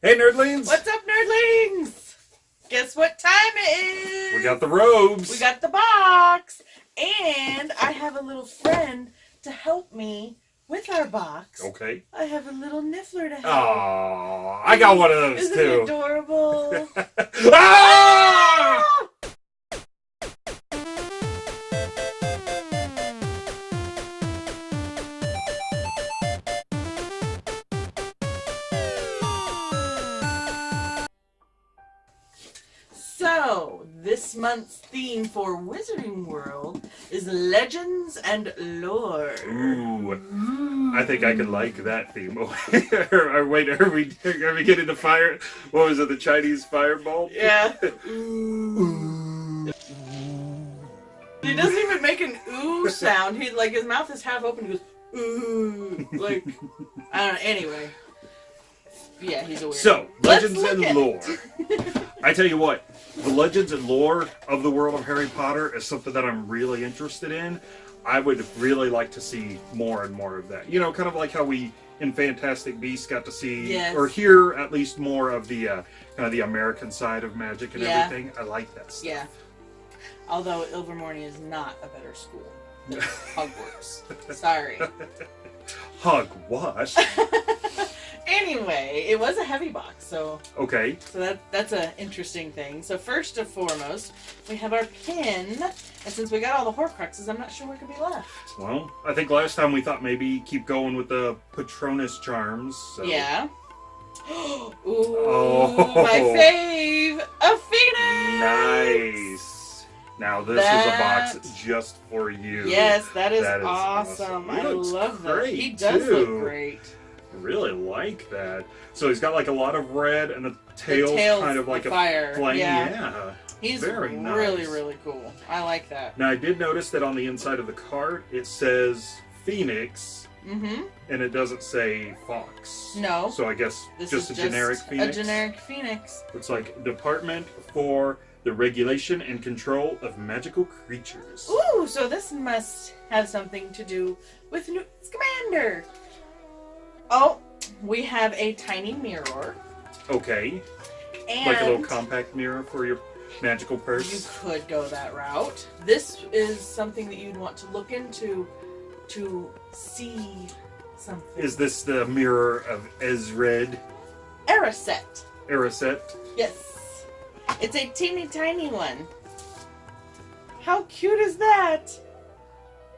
Hey, nerdlings! What's up, nerdlings? Guess what time it is? We got the robes. We got the box. And I have a little friend to help me with our box. Okay. I have a little niffler to help. Aww, I got one of those Isn't too. it adorable? ah! So, this month's theme for Wizarding World is legends and lore. Ooh, hmm. I think I could like that theme. or, wait, are we are we getting the fire? What was it? The Chinese fireball? Yeah. He doesn't even make an ooh sound. He like his mouth is half open. He goes ooh, like I don't know. Anyway, yeah, he's a weird. So, Let's legends and lore. I tell you what, the legends and lore of the world of Harry Potter is something that I'm really interested in. I would really like to see more and more of that. You know, kind of like how we in Fantastic Beasts got to see Yes. or hear at least more of the uh, kind of the American side of magic and Yeah. everything. I like that stuff. Yeah. Although Ilvermorny is not a better school than Hogwarts. Sorry. What? Anyway, it was a heavy box, so okay. so that that's an interesting thing. So first and foremost, we have our pin, and since we got all the Horcruxes, I'm not sure what could be left. Well, I think last time we thought maybe keep going with the Patronus charms. So. Yeah. Ooh, Oh. my fave, a phoenix. Nice. Now this That- is a box just for you. Yes, that is, That is awesome. awesome. I love that. He does look great. Really like that. So he's got like a lot of red and the tail tail's kind of like a fire. flame. Yeah. Yeah. He's Very really, nice. really cool. I like that. Now I did notice that on the inside of the cart it says Phoenix Mm-hmm. and it doesn't say Fox. No. So I guess This just a is generic Phoenix. A generic phoenix. It's like Department for the Regulation and Control of Magical Creatures. Ooh, so this must have something to do with Newt Scamander. Oh, we have a tiny mirror. Okay. And like a little compact mirror for your magical purse. you could go that route. This is something that you'd want to look into to see something. Is this the mirror of Ezred Eraset. Eraset? Yes. It's a teeny tiny one. How cute is that?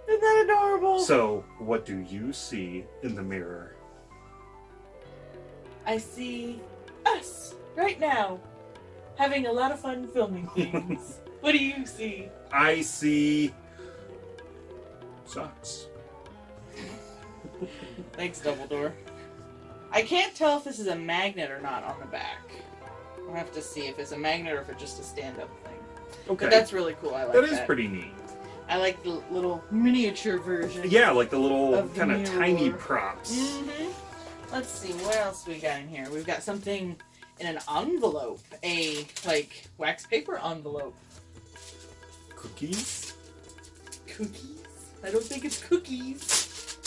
Isn't that adorable? So, what do you see in the mirror? I see us right now having a lot of fun filming things. what do you see? I see socks. Thanks, Dumbledore. I can't tell if this is a magnet or not on the back. I'll have to see if it's a magnet or if it's just a stand-up thing. Okay. But that's really cool. I like that that. is pretty neat. I like the little miniature version. Yeah, like the little kind of tiny props. hmm Let's see, what else we got in here? We've got something in an envelope. A, like, wax paper envelope. Cookies? Cookies? I don't think it's cookies.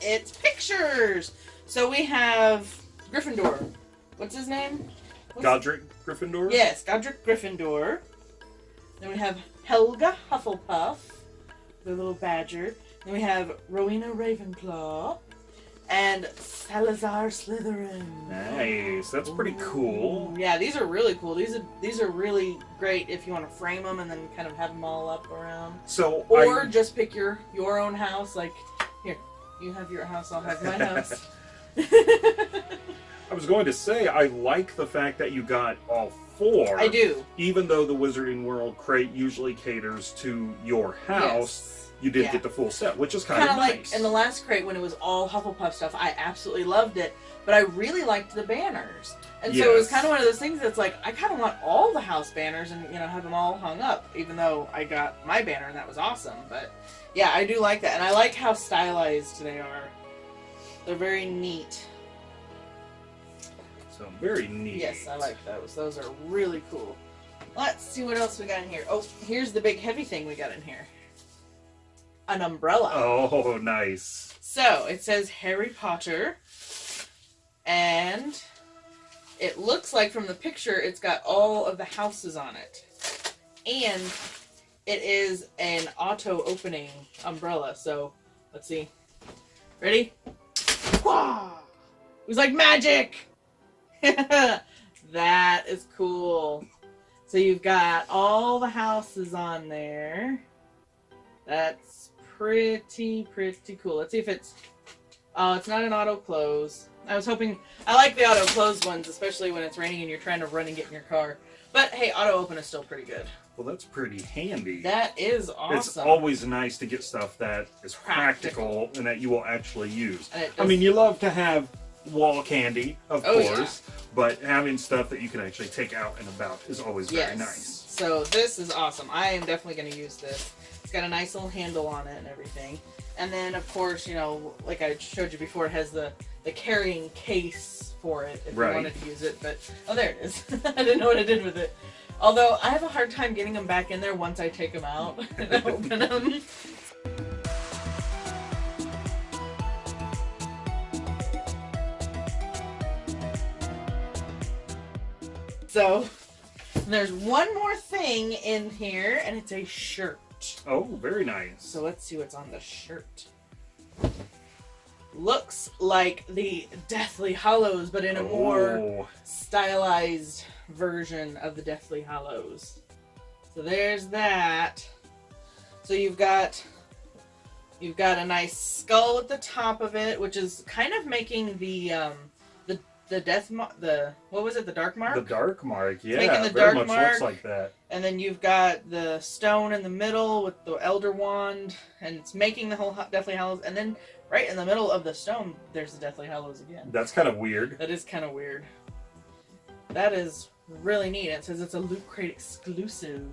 It's pictures! So we have Gryffindor. What's his name? What's- Godric Gryffindor? Yes, Godric Gryffindor. Then we have Helga Hufflepuff, the little badger. Then we have Rowena Ravenclaw. And Salazar Slytherin. Nice. That's pretty cool. Yeah, these are really cool. These are these are really great if you want to frame them and then kind of have them all up around. So, Or I, just pick your your own house. Like here, you have your house. I'll have my house. I was going to say, I like the fact that you got all four. I do. Even though the Wizarding World crate usually caters to your house, you did Yeah. get the full set, which is kind of of like nice. in the last crate when it was all Hufflepuff stuff. I absolutely loved it, but I really liked the banners, and so it was kind of one of those things that's like I kind of want all the house banners and you know have them all hung up. Even though I got my banner and that was awesome, but yeah, I do like that, and I like how stylized they are. They're very neat. so very neat. Yes, I like those. Those are really cool. Let's see what else we got in here. Oh, here's the big heavy thing we got in here. An umbrella. Oh, nice. So it says Harry Potter, and it looks like from the picture it's got all of the houses on it. And it is an auto opening umbrella. So let's see. Ready? Wah! It was like magic! that is cool. So you've got all the houses on there. That's pretty, pretty cool. Let's see if it's... Oh, it's not an auto close. I was hoping... I like the auto close ones, especially when it's raining and you're trying to run and get in your car. But hey, auto open is still pretty good. Well, that's pretty handy. That is awesome. It's always nice to get stuff that is practical, Practical. and that you will actually use. I mean, you love to have wall candy, of Oh, yeah. course, but having stuff that you can actually take out and about is always yes. very nice. So this is awesome. I am definitely going to use this. It's got a nice little handle on it and everything. And then, of course, you know, like I showed you before, it has the, the carrying case for it if Right. you wanted to use it. But, oh, there it is. I didn't know what I did with it. Although, I have a hard time getting them back in there once I take them out and open them. So, there's one more thing in here, and it's a shirt. Oh, very nice. So let's see what's on the shirt. Looks like the Deathly Hallows, but in a more Oh, stylized version of the Deathly Hallows. So there's that. So you've got you've got a nice skull at the top of it, which is kind of making the um the death mar- the what was it the dark mark the dark mark, yeah, making the dark mark. looks like that. and then you've got the stone in the middle with the elder wand and it's making the whole Ho- deathly hallows and then right in the middle of the stone there's the deathly hallows again That's kind of weird. that is kind of weird that is really neat it says it's a loot crate exclusive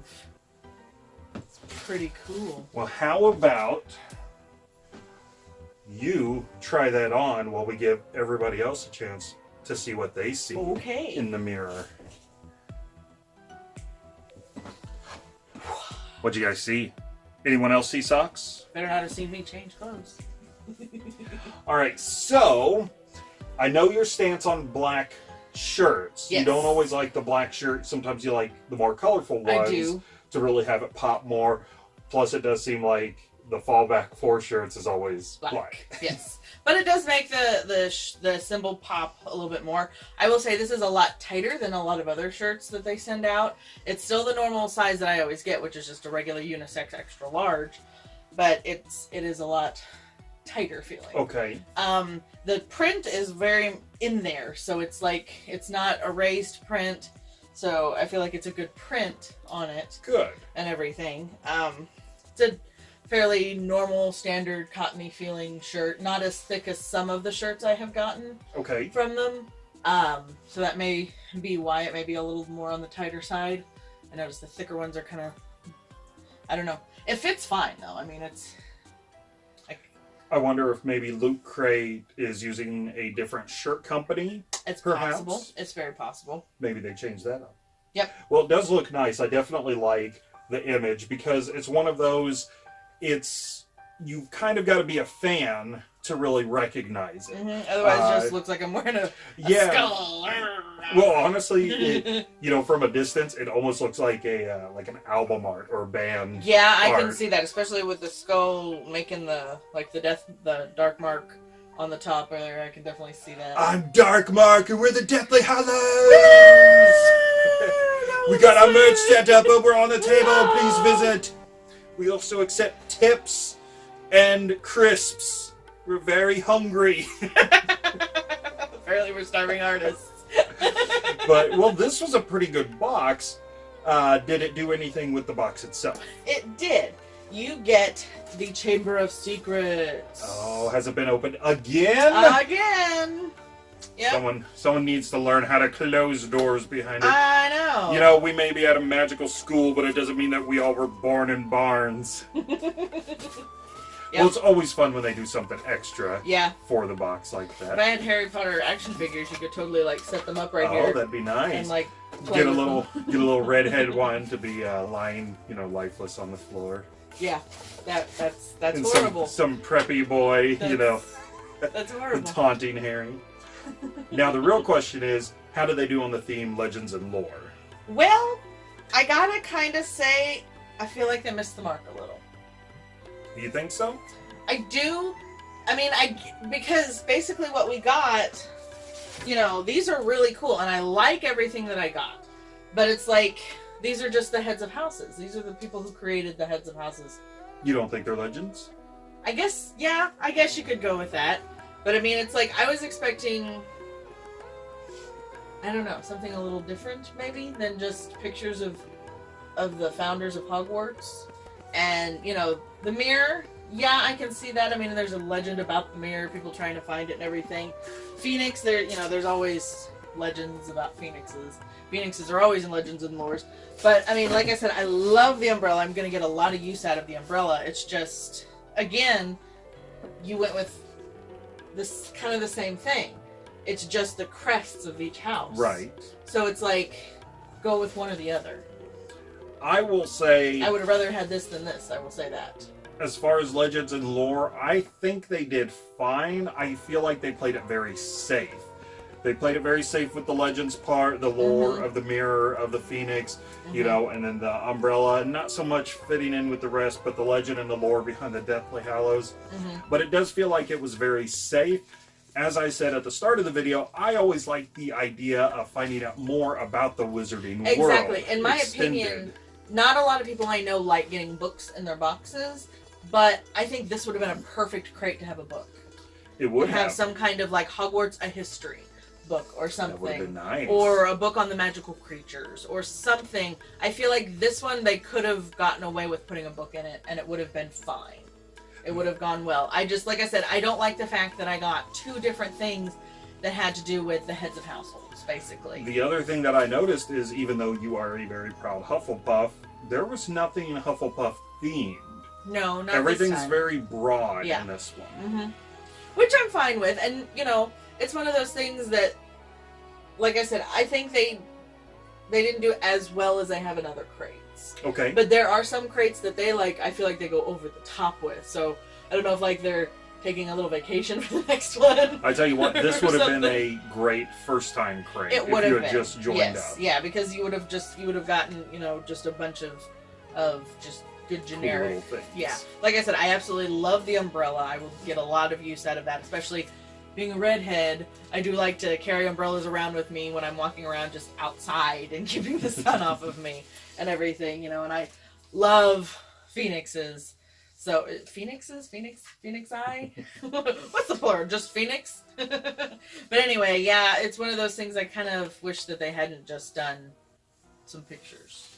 it's pretty cool Well, how about you try that on while we give everybody else a chance to see what they see okay in the mirror? What'd you guys see? Anyone else see socks? better not have seen me change clothes All right, so I know your stance on black shirts. Yes. You don't always like the black shirt. Sometimes you like the more colorful i ones do to really have it pop more. Plus, it does seem like the fallback for shirts is always black. black. yes, but it does make the the sh- the symbol pop a little bit more. I will say this is a lot tighter than a lot of other shirts that they send out. It's still the normal size that I always get, which is just a regular unisex extra large, but it's it is a lot tighter feeling. Okay. Um, the print is very in there, so it's like it's not erased print. So I feel like it's a good print on it Good. and everything. Um, it's a fairly normal, standard, cottony feeling shirt. Not as thick as some of the shirts I have gotten Okay. from them. Um, so that may be why it may be a little more on the tighter side. I noticed the thicker ones are kind of. I don't know. It fits fine though. I mean, it's. I wonder if maybe Loot Crate is using a different shirt company. It's Perhaps. possible. It's very possible. Maybe they changed that up. Yep. Well, it does look nice. I definitely like the image because it's one of those. It's you've kind of got to be a fan to really recognize it. hmm Otherwise, it just Uh, looks like I'm wearing a, a Yeah. skull. Well, honestly, it, you know, from a distance, it almost looks like a uh, like an album art or band. Yeah, I can see that, especially with the skull making the like the death, the dark mark on the top there. I can definitely see that. I'm Dark Mark, and we're the Deathly Hallows. we got our merch set up over on the table. Please visit. We also accept tips and crisps. We're very hungry. Apparently, we're starving artists. but well, this was a pretty good box. Uh, did it do anything with the box itself? It did. You get the Chamber of Secrets. Oh, has it been opened again? Again. Yep. Someone, someone needs to learn how to close doors behind it. I know. You know, we may be at a magical school, but it doesn't mean that we all were born in barns. Yep. Well, it's always fun when they do something extra Yeah. for the box like that. If I had Harry Potter action figures, you could totally like set them up right oh, here Oh, that'd be nice. and like get a little, get a little redhead one to be uh, lying, you know, lifeless on the floor. Yeah. That that's that's and horrible. Some, some preppy boy, you know, That's horrible. taunting Harry. now the real question is, how do they do on the theme legends and lore? Well, I gotta kind of say, I feel like they missed the mark a little. Do you think so? I do. I mean, I because basically what we got, you know, these are really cool, and I like everything that I got. But it's like these are just the heads of houses. These are the people who created the heads of houses. You don't think they're legends? I guess, yeah, I guess you could go with that. But I mean, it's like I was expecting. I don't know, something a little different maybe than just pictures of of the founders of Hogwarts. And, you know, the mirror, yeah, I can see that. I mean, there's a legend about the mirror, people trying to find it and everything. Phoenix, there, you know, there's always legends about phoenixes. Phoenixes are always in legends and lores. But, I mean, like I said, I love the umbrella. I'm going to get a lot of use out of the umbrella. It's just, again, you went with this kind of the same thing. It's just the crests of each house. Right. So it's like, go with one or the other. I will say, I would have rather had this than this. I will say that. as far as legends and lore, I think they did fine. I feel like they played it very safe. They played it very safe with the legends part, the lore Mhm. of the mirror, of the phoenix, you Mhm. know, and then the umbrella. Not so much fitting in with the rest, but the legend and the lore behind the Deathly Hallows. Mhm. But it does feel like it was very safe. As I said at the start of the video, I always like the idea of finding out more about the wizarding world. Exactly. In my extended. opinion, not a lot of people I know like getting books in their boxes, but I think this would have been a perfect crate to have a book. it would have, have, some kind of like Hogwarts a history book or That would have been something. nice. Or a book on the magical creatures or something. I feel like this one they could have gotten away with putting a book in it and it would have been fine. It would have gone well. I just like I said, I don't like the fact that I got two different things that had to do with the heads of households, basically. The other thing that I noticed is even though you are a very proud Hufflepuff, there was nothing Hufflepuff themed. no, not Everything's very broad Yeah. in this one. hmm Which I'm fine with, and you know, it's one of those things that, like I said, I think they they didn't do as well as they have in other crates. Okay. But there are some crates that they like. I feel like they go over the top with. So I don't know if like they're taking a little vacation for the next one. I tell you what, this would have been a great first time crate It if you had been just joined yes, up. yeah, because you would have just you would have gotten you know just a bunch of of just good Cool generic things. Yeah, like I said, I absolutely love the umbrella. I will get a lot of use out of that, especially being a redhead. I do like to carry umbrellas around with me when I'm walking around just outside and keeping the sun off of me and everything, you know. And I love phoenixes. So uh, phoenixes, phoenix, phoenix eye. What's the plural? Just phoenix. but anyway, yeah, it's one of those things I kind of wish that they hadn't just done some pictures.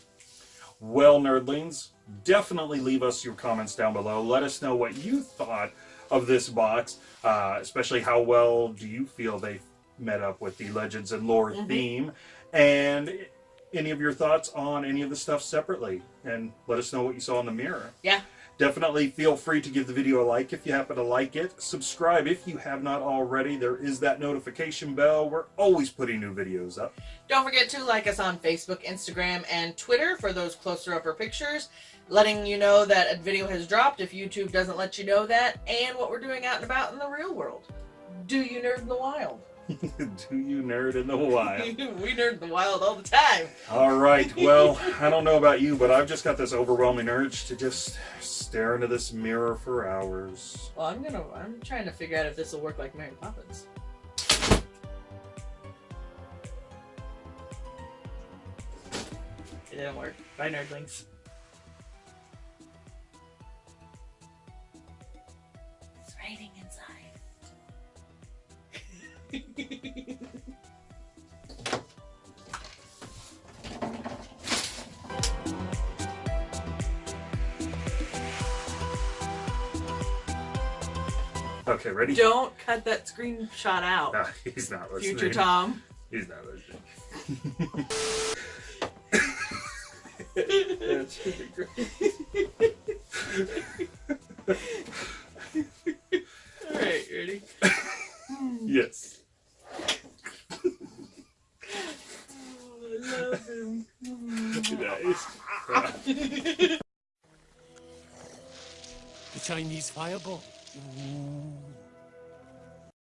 Well, nerdlings, definitely leave us your comments down below. Let us know what you thought of this box, uh, especially how well do you feel they met up with the Legends and Lore Mhm. theme, and any of your thoughts on any of the stuff separately, and let us know what you saw in the mirror. Yeah. Definitely feel free to give the video a like if you happen to like it. Subscribe if you have not already. There is that notification bell. We're always putting new videos up. Don't forget to like us on Facebook, Instagram, and Twitter for those closer upper pictures, letting you know that a video has dropped if YouTube doesn't let you know that, and what we're doing out and about in the real world. Do you nerd in the wild? do you nerd in the wild? we nerd in the wild all the time. All right. Well, I don't know about you, but I've just got this overwhelming urge to just stare into this mirror for hours. Well, I'm gonna. I'm trying to figure out if this will work like Mary Poppins. It didn't work. Bye, nerdlings. Okay, ready? Don't cut that screenshot out, No, he's not listening. future Tom. He's not listening. that should be great. All right, ready? Yes. Oh, I love him. Nice. The Chinese fireball. Ooh.